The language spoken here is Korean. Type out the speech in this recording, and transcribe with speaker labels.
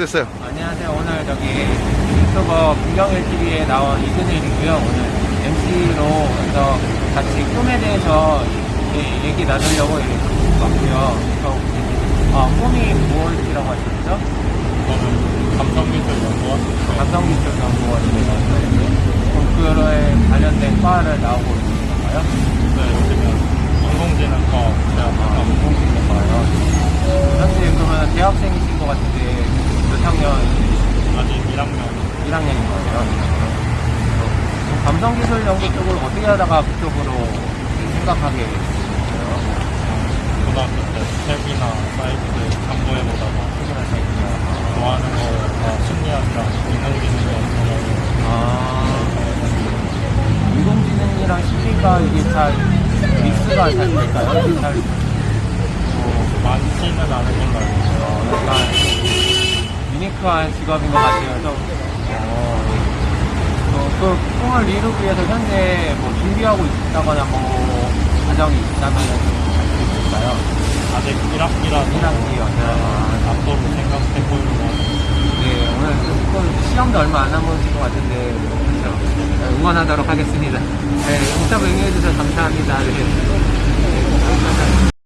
Speaker 1: 어땠어요?
Speaker 2: 안녕하세요. 오늘 저기 유튜버 김경일 TV에 나온 이근일이고요. 오늘 MC로 해서 같이 꿈에 대해서 이- 얘기 나누려고 왔고요. 저, 어, 꿈이 무엇이라고 하셨죠?
Speaker 3: 저는 감성기술연구원
Speaker 2: 감성기술연구원이라고 그거에 관련된 과를 나오고 있는 건가요?
Speaker 3: 네, 요즘은 인공지능과
Speaker 2: 아,
Speaker 3: 제가
Speaker 2: 인공지능과요. 현재 그러면 대학생이신 것 같은데 몇 학년
Speaker 3: 아직 1학년
Speaker 2: 1학년인 거예요. 감성기술 연구 쪽을 어떻게 하다가 그쪽으로 생각하게 됐어요?
Speaker 3: 고등학교 때 책이나 사이트 참고해보다가 좋아하는 거 심리학이랑 인공지능이랑
Speaker 2: 아, 인공지능이랑 심리가 이게 잘 믹스가 잘 될까요? 잘 어,
Speaker 3: 많지는 않은 있어요.
Speaker 2: 유니크한 직업인 것 같아요. 좀, 어, 어, 그 꿈을 이루기 위해서 현재 뭐 준비하고 있다거나 뭐 과정이 있다면 알수 있을까요?
Speaker 3: 아직 1학기라서
Speaker 2: 1학기요. 아,
Speaker 3: 앞으로 생각해보려고 하는
Speaker 2: 네, 오늘 조금 시험도 얼마 안 남은 것 같은데, 그렇죠. 네, 응원하도록 하겠습니다. 네, 인터뷰 응해주셔서 감사합니다. 네.